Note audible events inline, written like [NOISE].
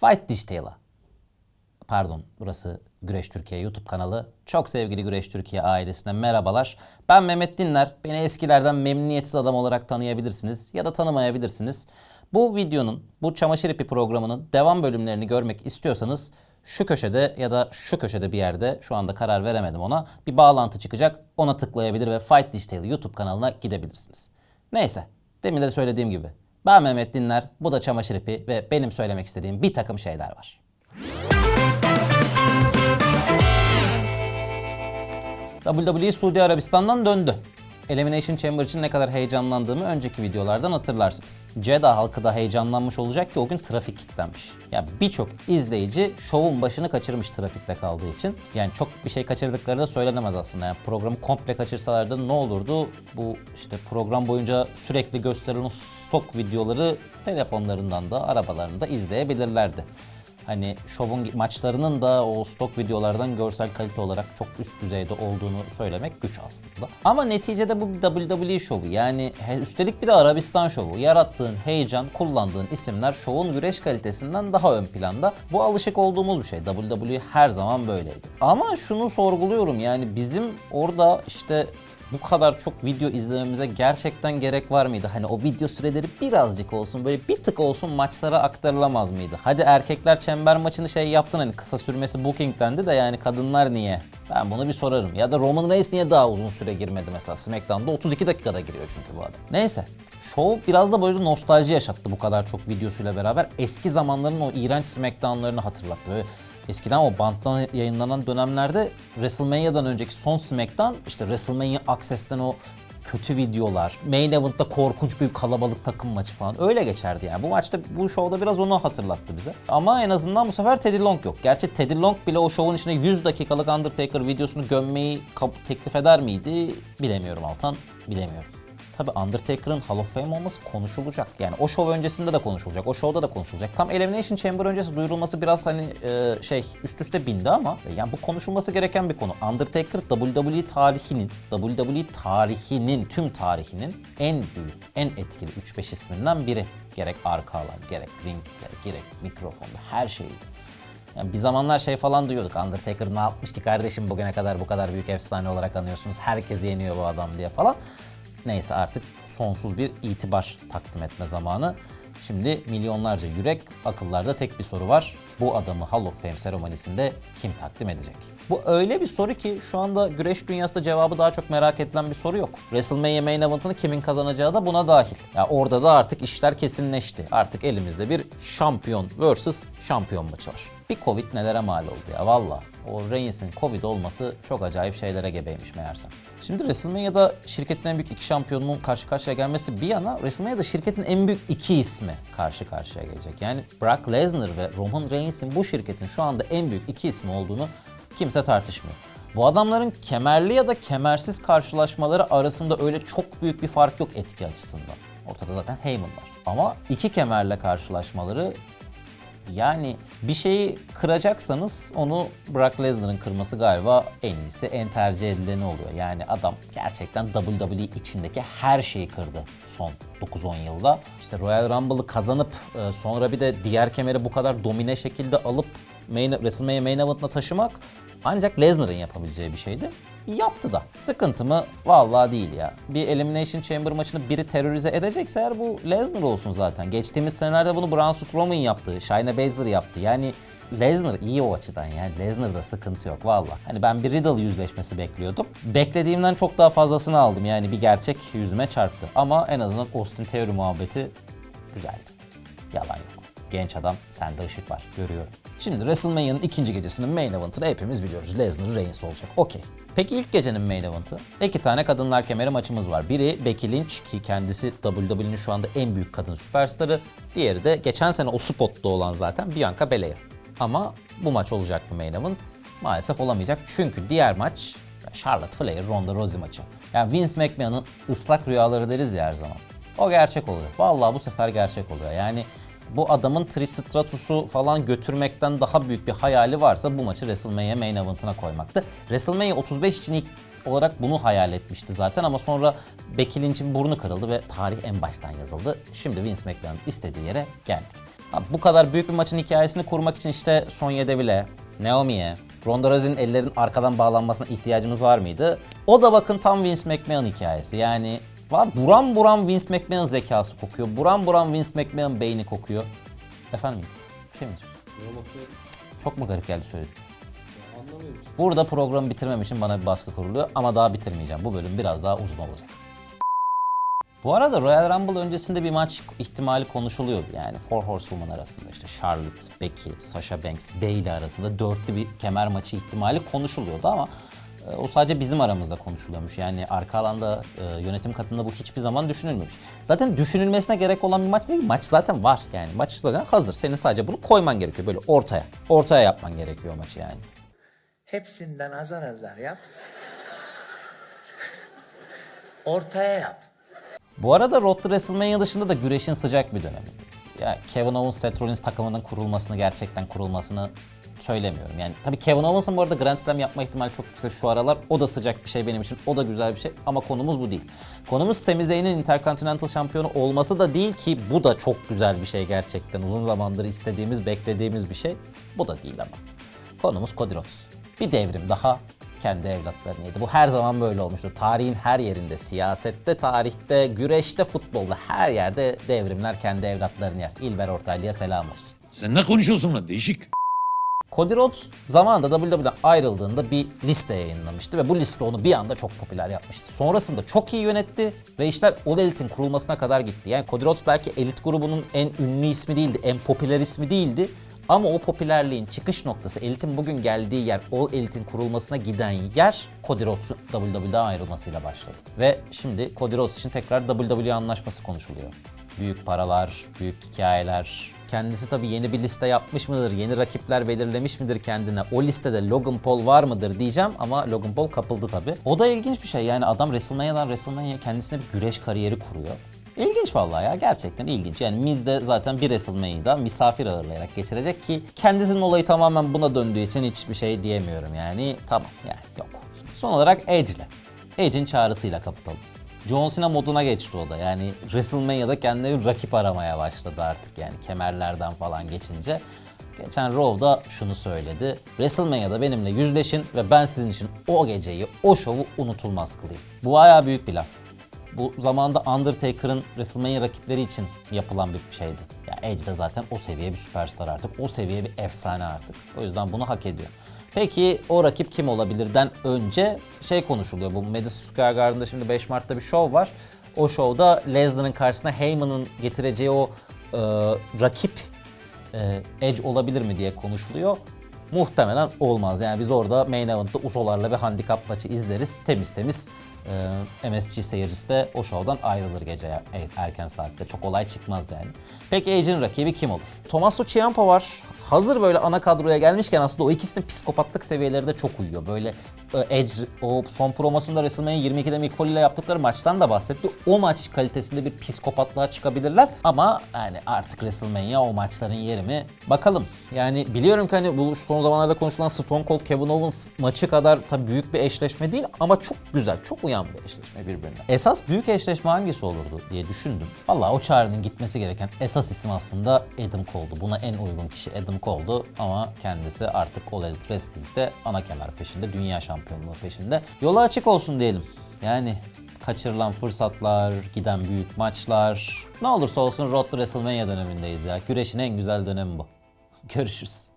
Fight Detail'a. Pardon burası Güreş Türkiye YouTube kanalı. Çok sevgili Güreş Türkiye ailesine merhabalar. Ben Mehmet Dinler. Beni eskilerden memnuniyetsiz adam olarak tanıyabilirsiniz ya da tanımayabilirsiniz. Bu videonun, bu çamaşır ipi programının devam bölümlerini görmek istiyorsanız şu köşede ya da şu köşede bir yerde şu anda karar veremedim ona bir bağlantı çıkacak. Ona tıklayabilir ve Fight Digital YouTube kanalına gidebilirsiniz. Neyse demin de söylediğim gibi ben Mehmet Dinler bu da çamaşır ipi ve benim söylemek istediğim bir takım şeyler var. WWE Suudi Arabistan'dan döndü. Elimination Chamber için ne kadar heyecanlandığımı önceki videolardan hatırlarsınız. Jeddah halkı da heyecanlanmış olacak ki o gün trafik kilitlenmiş. Ya birçok izleyici şovun başını kaçırmış trafikte kaldığı için. Yani çok bir şey kaçırdıkları da söylenemez aslında. Yani programı komple kaçırsalardı ne olurdu? Bu işte program boyunca sürekli gösterilen stok videoları telefonlarından da arabalarında izleyebilirlerdi hani şovun maçlarının da o stok videolardan görsel kalite olarak çok üst düzeyde olduğunu söylemek güç aslında. Ama neticede bu WWE şovu. Yani üstelik bir de Arabistan şovu. Yarattığın heyecan, kullandığın isimler şovun güreş kalitesinden daha ön planda. Bu alışık olduğumuz bir şey. WWE her zaman böyleydi. Ama şunu sorguluyorum yani bizim orada işte bu kadar çok video izlememize gerçekten gerek var mıydı? Hani o video süreleri birazcık olsun böyle bir tık olsun maçlara aktarılamaz mıydı? Hadi erkekler çember maçını şey yaptın hani kısa sürmesi bookingdendi de yani kadınlar niye? Ben bunu bir sorarım. Ya da Roman Reigns niye daha uzun süre girmedi mesela? SmackDown'da 32 dakikada giriyor çünkü bu adam. Neyse. Show biraz da böyle nostalji yaşattı bu kadar çok videosuyla beraber. Eski zamanların o iğrenç SmackDown'larını hatırlattı. Böyle Eskiden o banttan yayınlanan dönemlerde WrestleMania'dan önceki son SmackDown işte WrestleMania Access'ten o kötü videolar, main event'ta korkunç bir kalabalık takım maçı falan öyle geçerdi yani. Bu maçta bu şovda biraz onu hatırlattı bize. Ama en azından bu sefer Teddy Long yok. Gerçi Teddy Long bile o şovun içine 100 dakikalık Undertaker videosunu gömmeyi teklif eder miydi bilemiyorum Altan, bilemiyorum. Tabi Undertaker'ın Hall of Fame olması konuşulacak. Yani o show öncesinde de konuşulacak. O showda da konuşulacak. Tam Elimination Chamber öncesi duyurulması biraz hani e, şey üst üste bindi ama yani bu konuşulması gereken bir konu. Undertaker WWE tarihinin, WWE tarihinin, tüm tarihinin en büyük, en etkili 3-5 isminden biri. Gerek arka alan, gerek ring, gerek, mikrofonda her şeyi. Yani bir zamanlar şey falan duyuyorduk. Undertaker ne yapmış ki kardeşim bugüne kadar bu kadar büyük efsane olarak anıyorsunuz. Herkes yeniyor bu adam diye falan. Neyse artık sonsuz bir itibar takdim etme zamanı. Şimdi milyonlarca yürek, akıllarda tek bir soru var. Bu adamı Hall of Fame seremonisinde kim takdim edecek? Bu öyle bir soru ki şu anda güreş dünyasında cevabı daha çok merak edilen bir soru yok. WrestleMania Main Event'ını kimin kazanacağı da buna dahil. Ya yani orada da artık işler kesinleşti. Artık elimizde bir şampiyon vs. şampiyon maçı var. Bir Covid nelere mal oldu ya valla. O Reigns'in Covid olması çok acayip şeylere gebeymiş meğersem. Şimdi WrestleMania'da şirketin en büyük iki şampiyonunun karşı karşıya gelmesi bir yana WrestleMania'da şirketin en büyük iki ismi karşı karşıya gelecek. Yani Brock Lesnar ve Roman Reigns'in bu şirketin şu anda en büyük iki ismi olduğunu kimse tartışmıyor. Bu adamların kemerli ya da kemersiz karşılaşmaları arasında öyle çok büyük bir fark yok etki açısından. Ortada zaten Heyman var. Ama iki kemerle karşılaşmaları yani bir şeyi kıracaksanız onu Brock Lesnar'ın kırması galiba en iyisi, en tercih edileni oluyor. Yani adam gerçekten WWE içindeki her şeyi kırdı son 9-10 yılda. İşte Royal Rumble'ı kazanıp e, sonra bir de diğer kemeri bu kadar domine şekilde alıp main, WrestleMania Main Event'ına taşımak ancak Lesnar'ın yapabileceği bir şeydi. Yaptı da. Sıkıntı mı? Vallahi değil ya. Bir Elimination Chamber maçını biri terörize edecekse eğer bu Lesnar olsun zaten. Geçtiğimiz senelerde bunu Braun Strowman yaptı. Shayna Baszler yaptı. Yani Lesnar iyi o açıdan yani. Lesnar'da sıkıntı yok valla. Hani ben bir Riddle yüzleşmesi bekliyordum. Beklediğimden çok daha fazlasını aldım. Yani bir gerçek yüzüme çarptı. Ama en azından Austin Theory muhabbeti güzeldi. Yalan yok. Genç adam sende ışık var görüyorum. Şimdi WrestleMania'nın ikinci gecesinin main event'ını hepimiz biliyoruz. Lesnar Reigns olacak. Okey. Peki ilk gecenin main event'ı? İki tane kadınlar kemeri maçımız var. Biri Becky Lynch ki kendisi WWE'nin şu anda en büyük kadın süperstarı. Diğeri de geçen sene o spotta olan zaten Bianca Belair. Ama bu maç olacak mı main event? Maalesef olamayacak. Çünkü diğer maç Charlotte Flair Ronda Rousey maçı. Yani Vince McMahon'ın ıslak rüyaları deriz ya her zaman. O gerçek oluyor. Vallahi bu sefer gerçek oluyor. Yani bu adamın Tristratus'u falan götürmekten daha büyük bir hayali varsa bu maçı WrestleMania Main Event'ına koymaktı. WrestleMania 35 için ilk olarak bunu hayal etmişti zaten ama sonra Becky Lynch'in burnu kırıldı ve tarih en baştan yazıldı. Şimdi Vince McMahon istediği yere geldik. Bu kadar büyük bir maçın hikayesini kurmak için işte Sonya Deville, Naomi'ye, Ronda Rousey'nin ellerin arkadan bağlanmasına ihtiyacımız var mıydı? O da bakın tam Vince McMahon hikayesi. Yani var buram buram Vince McMahon zekası kokuyor. Buram buram Vince McMahon beyni kokuyor. Efendim? Bir? Çok mu garip geldi söyledim? Burada programı bitirmem için bana bir baskı kuruluyor ama daha bitirmeyeceğim. Bu bölüm biraz daha uzun olacak. Bu arada Royal Rumble öncesinde bir maç ihtimali konuşuluyordu. Yani Four Horsewoman arasında işte Charlotte, Becky, Sasha Banks, Bayley arasında dörtlü bir kemer maçı ihtimali konuşuluyordu ama o sadece bizim aramızda konuşuluyormuş. Yani arka alanda e, yönetim katında bu hiçbir zaman düşünülmemiş. Zaten düşünülmesine gerek olan bir maç değil. Maç zaten var yani. Maç zaten hazır. Senin sadece bunu koyman gerekiyor böyle ortaya. Ortaya yapman gerekiyor maçı yani. Hepsinden azar azar yap. [LAUGHS] Ortaya yap. Bu arada Road to WrestleMania dışında da güreşin sıcak bir dönemi. Ya Kevin Owens, Seth Rollins takımının kurulmasını gerçekten kurulmasını söylemiyorum. Yani tabii Kevin Owens'ın bu arada Grand Slam yapma ihtimali çok yüksek şu aralar. O da sıcak bir şey benim için. O da güzel bir şey ama konumuz bu değil. Konumuz Sami Zayn'in Intercontinental şampiyonu olması da değil ki bu da çok güzel bir şey gerçekten. Uzun zamandır istediğimiz, beklediğimiz bir şey. Bu da değil ama. Konumuz Cody Rhodes. Bir devrim daha kendi evlatlarını. Bu her zaman böyle olmuştur. Tarihin her yerinde, siyasette, tarihte, güreşte, futbolda her yerde devrimler kendi evlatlarını yer. İlber Ortaylı'ya selam olsun. Sen ne konuşuyorsun lan değişik. Cody Rhodes zamanında WWE'den ayrıldığında bir liste yayınlamıştı ve bu liste onu bir anda çok popüler yapmıştı. Sonrasında çok iyi yönetti ve işler All Elite'in kurulmasına kadar gitti. Yani Cody Rhodes belki elit grubunun en ünlü ismi değildi, en popüler ismi değildi. Ama o popülerliğin çıkış noktası, Elite'in bugün geldiği yer, All Elite'in kurulmasına giden yer Cody Rhodes'un WWE'den ayrılmasıyla başladı. Ve şimdi Cody Rhodes için tekrar WWE anlaşması konuşuluyor. Büyük paralar, büyük hikayeler, Kendisi tabii yeni bir liste yapmış mıdır, yeni rakipler belirlemiş midir kendine? O listede Logan Paul var mıdır diyeceğim ama Logan Paul kapıldı tabii. O da ilginç bir şey yani adam WrestleMania'dan WrestleMania'ya kendisine bir güreş kariyeri kuruyor. İlginç vallahi ya gerçekten ilginç. Yani Miz de zaten bir WrestleMania'da misafir ağırlayarak geçirecek ki kendisinin olayı tamamen buna döndüğü için hiçbir şey diyemiyorum yani. Tamam yani yok. Son olarak Edge'le. Edge'in çağrısıyla kapatalım. John Cena moduna geçti o da. Yani WrestleMania'da kendine bir rakip aramaya başladı artık yani kemerlerden falan geçince. Geçen Raw'da şunu söyledi. WrestleMania'da benimle yüzleşin ve ben sizin için o geceyi, o şovu unutulmaz kılayım. Bu bayağı büyük bir laf. Bu zamanda Undertaker'ın WrestleMania rakipleri için yapılan bir şeydi. Ya Edge de zaten o seviye bir süperstar artık. O seviye bir efsane artık. O yüzden bunu hak ediyor. Peki o rakip kim olabilirden önce şey konuşuluyor. Bu Madison Square Garden'da şimdi 5 Mart'ta bir şov var. O şovda Lesnar'ın karşısına Heyman'ın getireceği o e, rakip e, Edge olabilir mi diye konuşuluyor. Muhtemelen olmaz. Yani biz orada main event'ta Usolarla bir handikap maçı izleriz. Temiz temiz e, MSG seyircisi de o şovdan ayrılır gece er- erken saatte. Çok olay çıkmaz yani. Peki Edge'in rakibi kim olur? Tommaso Ciampa var. Hazır böyle ana kadroya gelmişken aslında o ikisinin psikopatlık seviyeleri de çok uyuyor. Böyle e, Edge o son promosunda WrestleMania 22'de Mick ile yaptıkları maçtan da bahsetti. O maç kalitesinde bir psikopatlığa çıkabilirler. Ama yani artık WrestleMania o maçların yeri mi? Bakalım. Yani biliyorum ki hani bu son zamanlarda konuşulan Stone Cold Kevin Owens maçı kadar tabii büyük bir eşleşme değil ama çok güzel, çok uyan bir eşleşme birbirine. Esas büyük eşleşme hangisi olurdu diye düşündüm. Vallahi o çağrının gitmesi gereken esas isim aslında Adam Cole'du. Buna en uygun kişi Adam Cole'du ama kendisi artık All Elite Wrestling'de ana kemer peşinde, dünya şampiyonluğu peşinde. Yolu açık olsun diyelim. Yani kaçırılan fırsatlar, giden büyük maçlar. Ne olursa olsun Road to WrestleMania dönemindeyiz ya. Güreşin en güzel dönemi bu. [LAUGHS] Görüşürüz.